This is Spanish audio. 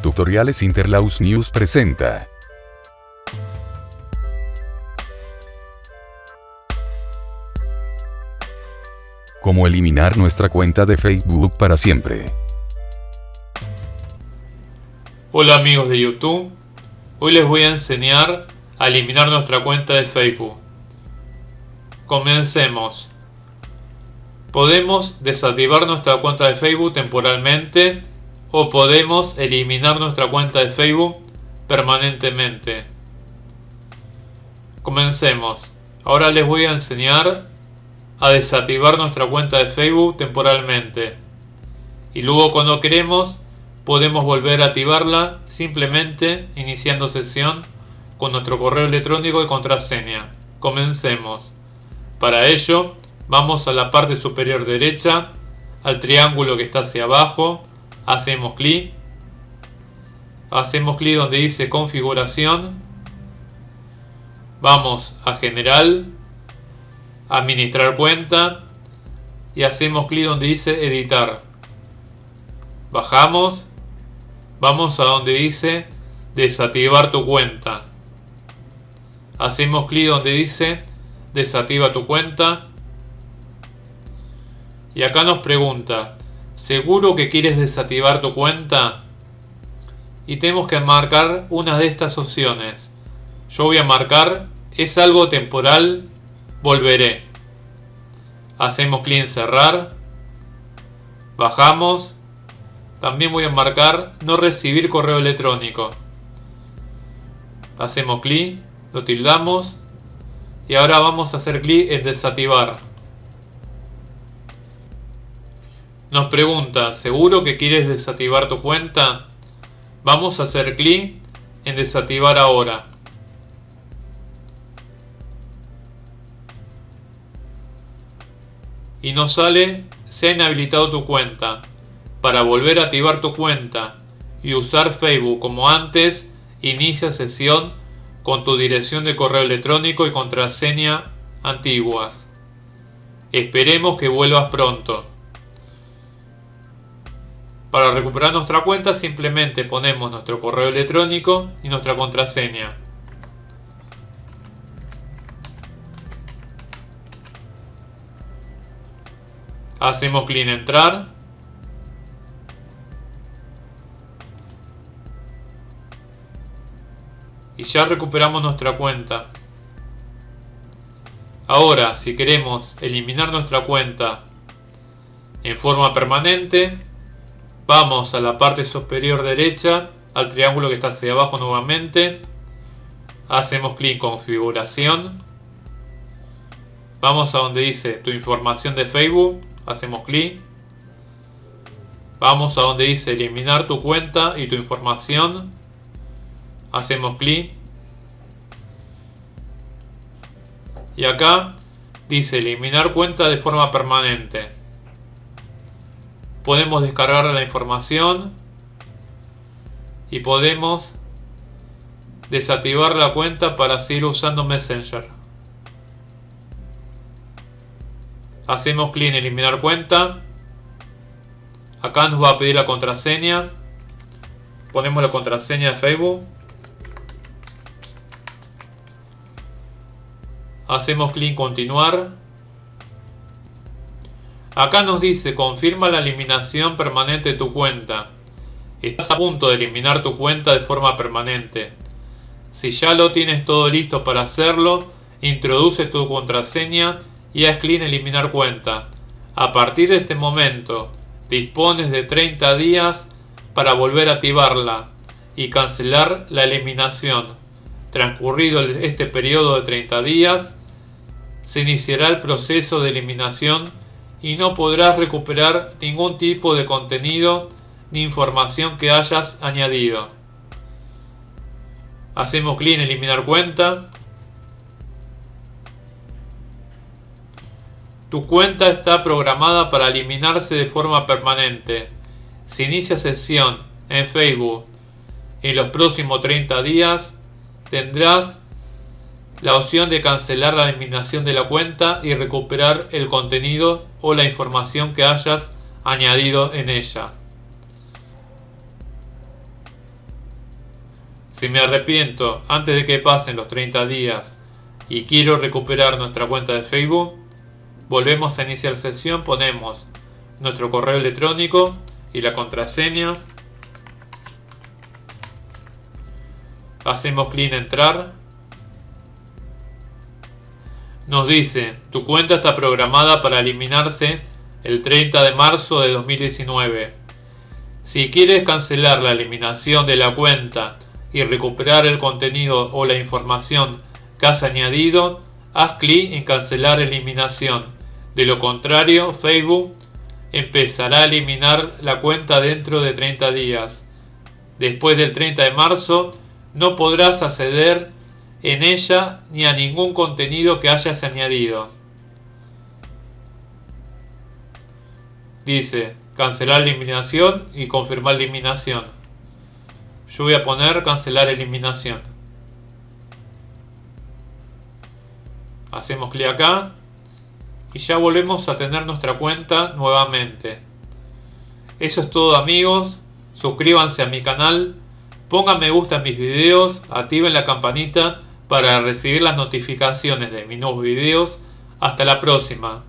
Tutoriales Interlaus News presenta. Cómo eliminar nuestra cuenta de Facebook para siempre. Hola amigos de YouTube, hoy les voy a enseñar a eliminar nuestra cuenta de Facebook. Comencemos. Podemos desactivar nuestra cuenta de Facebook temporalmente o podemos eliminar nuestra cuenta de Facebook permanentemente. Comencemos. Ahora les voy a enseñar a desactivar nuestra cuenta de Facebook temporalmente. Y luego cuando queremos podemos volver a activarla simplemente iniciando sesión con nuestro correo electrónico y contraseña. Comencemos. Para ello vamos a la parte superior derecha, al triángulo que está hacia abajo, hacemos clic, hacemos clic donde dice configuración, vamos a general, administrar cuenta y hacemos clic donde dice editar. Bajamos, vamos a donde dice desactivar tu cuenta. Hacemos clic donde dice desactiva tu cuenta. Y acá nos pregunta, ¿seguro que quieres desactivar tu cuenta? Y tenemos que marcar una de estas opciones. Yo voy a marcar, es algo temporal, volveré. Hacemos clic en cerrar. Bajamos. También voy a marcar no recibir correo electrónico. Hacemos clic, lo tildamos y ahora vamos a hacer clic en desactivar. Nos pregunta, ¿seguro que quieres desactivar tu cuenta? Vamos a hacer clic en desactivar ahora. Y nos sale, se ha inhabilitado tu cuenta. Para volver a activar tu cuenta y usar Facebook como antes, inicia sesión con tu dirección de correo electrónico y contraseña antiguas. Esperemos que vuelvas pronto. Para recuperar nuestra cuenta simplemente ponemos nuestro correo electrónico y nuestra contraseña. Hacemos clic en entrar y ya recuperamos nuestra cuenta. Ahora, si queremos eliminar nuestra cuenta en forma permanente, vamos a la parte superior derecha, al triángulo que está hacia abajo nuevamente, hacemos clic en configuración, vamos a donde dice tu información de Facebook, hacemos clic, vamos a donde dice eliminar tu cuenta y tu información, hacemos clic. Y acá dice eliminar cuenta de forma permanente podemos descargar la información y podemos desactivar la cuenta para seguir usando Messenger. Hacemos clic en eliminar cuenta. Acá nos va a pedir la contraseña. Ponemos la contraseña de Facebook. Hacemos clic en continuar. Acá nos dice confirma la eliminación permanente de tu cuenta. Estás a punto de eliminar tu cuenta de forma permanente. Si ya lo tienes todo listo para hacerlo, introduce tu contraseña y haz clic en eliminar cuenta. A partir de este momento, dispones de 30 días para volver a activarla y cancelar la eliminación. Transcurrido este periodo de 30 días, se iniciará el proceso de eliminación y no podrás recuperar ningún tipo de contenido ni información que hayas añadido. Hacemos clic en eliminar cuenta. Tu cuenta está programada para eliminarse de forma permanente. Si inicia sesión en Facebook en los próximos 30 días, tendrás la opción de cancelar la eliminación de la cuenta y recuperar el contenido o la información que hayas añadido en ella. Si me arrepiento antes de que pasen los 30 días y quiero recuperar nuestra cuenta de Facebook, volvemos a iniciar sesión, ponemos nuestro correo electrónico y la contraseña. Hacemos clic en entrar. Nos dice, tu cuenta está programada para eliminarse el 30 de marzo de 2019. Si quieres cancelar la eliminación de la cuenta y recuperar el contenido o la información que has añadido, haz clic en cancelar eliminación. De lo contrario, Facebook empezará a eliminar la cuenta dentro de 30 días. Después del 30 de marzo, no podrás acceder en ella ni a ningún contenido que hayas añadido. Dice, cancelar eliminación y confirmar eliminación. Yo voy a poner cancelar eliminación. Hacemos clic acá y ya volvemos a tener nuestra cuenta nuevamente. Eso es todo amigos, suscríbanse a mi canal, pongan me gusta en mis videos, activen la campanita para recibir las notificaciones de mis nuevos videos. Hasta la próxima.